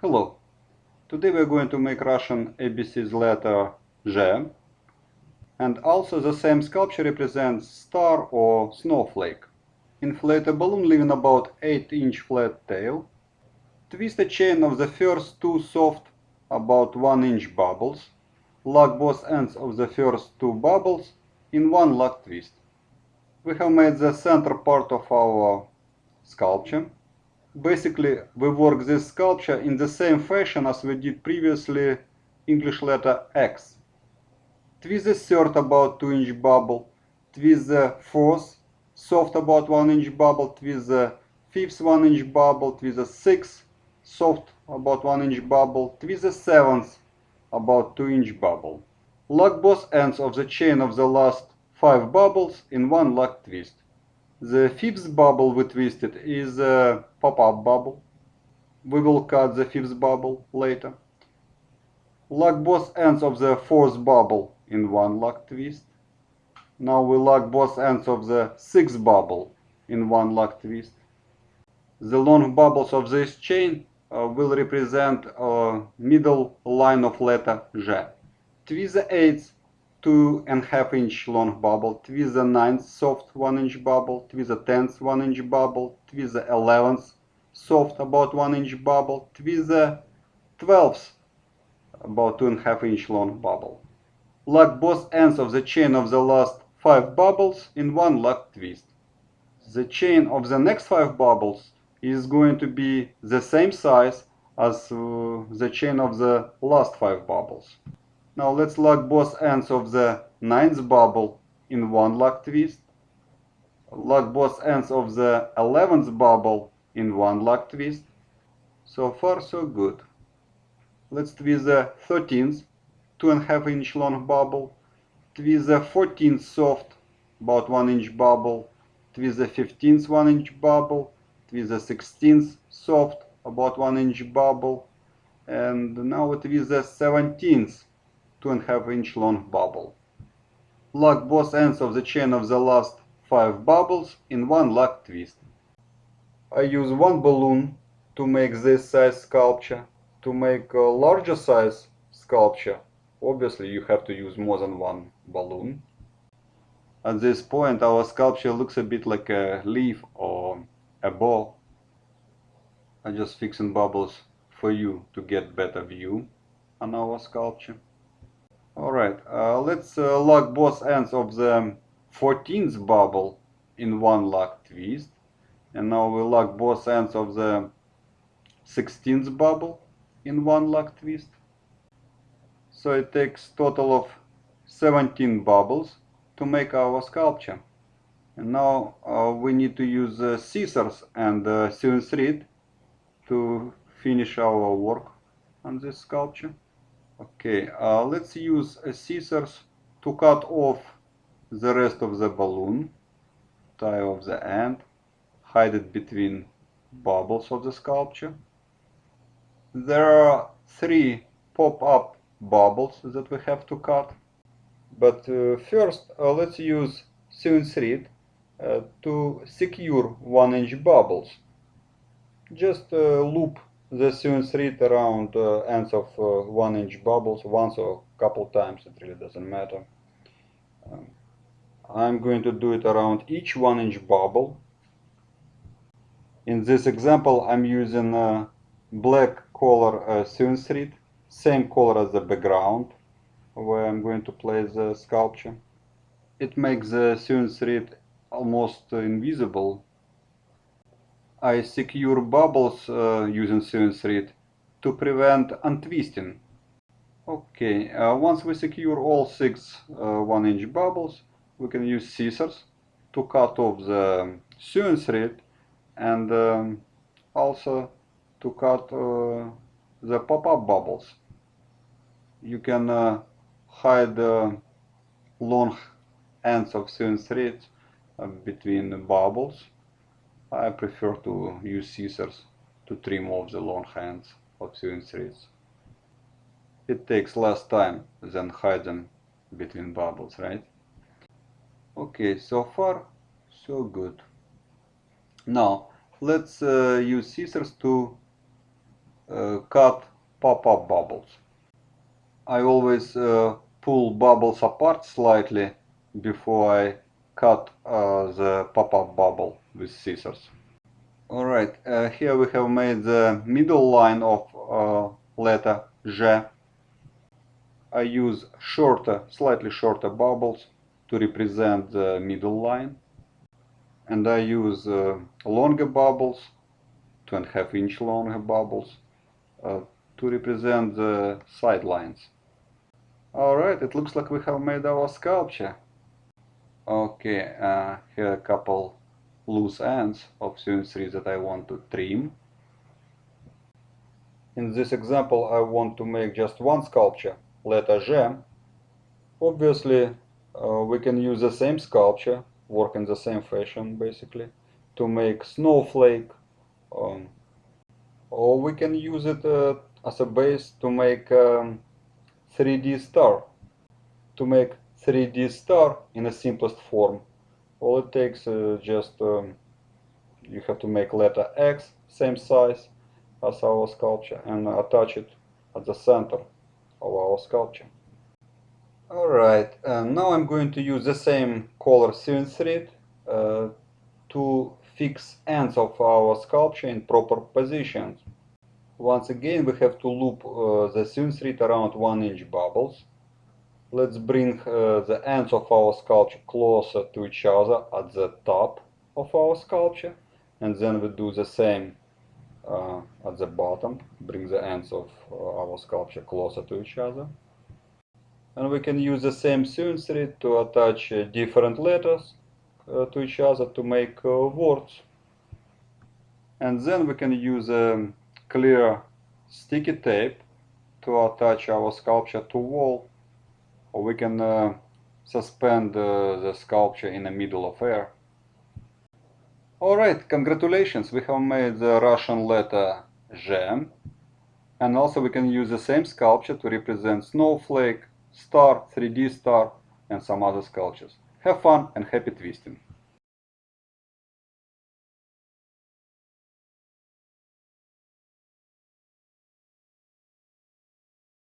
Hello. Today we're going to make Russian ABC's letter Z. And also the same sculpture represents star or snowflake. Inflate a balloon leaving about 8 inch flat tail. Twist a chain of the first two soft about 1 inch bubbles. Lock both ends of the first two bubbles in one lock twist. We have made the center part of our sculpture basically we work this sculpture in the same fashion as we did previously English letter X. Twist the third about 2 inch bubble, twist the fourth soft about 1 inch bubble, twist the fifth 1 inch bubble, twist the sixth soft about 1 inch bubble, twist the seventh about 2 inch bubble. Lock both ends of the chain of the last 5 bubbles in one lock twist. The fifth bubble we twisted is a pop-up bubble. We will cut the fifth bubble later. Lock both ends of the fourth bubble in one lock twist. Now we lock both ends of the sixth bubble in one lock twist. The long bubbles of this chain uh, will represent a middle line of letter J. Twist the eighth two and half inch long bubble, twist the ninth soft one inch bubble, twist the tenth one inch bubble, twist the eleventh soft about one inch bubble, twist the twelfth about two and half inch long bubble. Lock both ends of the chain of the last five bubbles in one lock twist. The chain of the next five bubbles is going to be the same size as uh, the chain of the last five bubbles. Now let's lock both ends of the ninth bubble in one lock twist. Lock both ends of the 11th bubble in one lock twist. So far so good. Let's twist the 13th, two and a half inch long bubble. Twist the 14th soft, about one inch bubble. Twist the 15th one inch bubble. Twist the 16th soft, about one inch bubble. And now twist the 17th two and a half inch long bubble. Lock both ends of the chain of the last five bubbles in one lock twist. I use one balloon to make this size sculpture. To make a larger size sculpture, obviously you have to use more than one balloon. At this point our sculpture looks a bit like a leaf or a ball. I'm just fixing bubbles for you to get better view on our sculpture. Alright, uh, let's uh, lock both ends of the 14th bubble in one lock twist. And now we lock both ends of the 16th bubble in one lock twist. So it takes total of 17 bubbles to make our sculpture. And now uh, we need to use scissors and uh, sewing thread to finish our work on this sculpture. Okay, uh, let's use scissors to cut off the rest of the balloon, tie off the end, hide it between bubbles of the sculpture. There are three pop-up bubbles that we have to cut. But uh, first, uh, let's use sewing thread uh, to secure one inch bubbles. Just uh, loop the sewing thread around uh, ends of uh, one inch bubbles once or a couple times it really doesn't matter. Um, I'm going to do it around each one inch bubble. In this example I'm using a black color uh, sewing thread same color as the background where I'm going to place the sculpture. It makes the sewing thread almost invisible I secure bubbles uh, using sewing thread to prevent untwisting. Okay, uh, once we secure all six uh, 1 inch bubbles, we can use scissors to cut off the sewing thread and um, also to cut uh, the pop-up bubbles. You can uh, hide the long ends of sewing thread uh, between the bubbles I prefer to use scissors to trim off the long ends of sewing threads. It takes less time than hiding between bubbles, right? Okay, so far so good. Now let's uh, use scissors to uh, cut pop-up bubbles. I always uh, pull bubbles apart slightly before I cut uh, the pop-up bubble with scissors. Alright, uh, here we have made the middle line of uh, letter J. I use shorter, slightly shorter bubbles to represent the middle line. And I use uh, longer bubbles, two and a half inch longer bubbles, uh, to represent the side lines. Alright, it looks like we have made our sculpture. Okay, uh, here a couple loose ends of sewing thread that I want to trim. In this example I want to make just one sculpture, letter J. Obviously uh, we can use the same sculpture, work in the same fashion basically, to make snowflake um, or we can use it uh, as a base to make um, 3D star. To make 3D star in the simplest form, all it takes is just um, you have to make letter X same size as our sculpture and attach it at the center of our sculpture. Alright, and now I'm going to use the same color sewing thread uh, to fix ends of our sculpture in proper positions. Once again we have to loop uh, the sewing thread around 1 inch bubbles. Let's bring uh, the ends of our sculpture closer to each other at the top of our sculpture and then we do the same uh, at the bottom, bring the ends of uh, our sculpture closer to each other. And we can use the same sewing thread to attach uh, different letters uh, to each other to make words. And then we can use a clear sticky tape to attach our sculpture to wall or we can uh, suspend uh, the sculpture in the middle of air. Alright, congratulations, we have made the Russian letter Z and also we can use the same sculpture to represent snowflake, star, 3D star and some other sculptures. Have fun and happy twisting!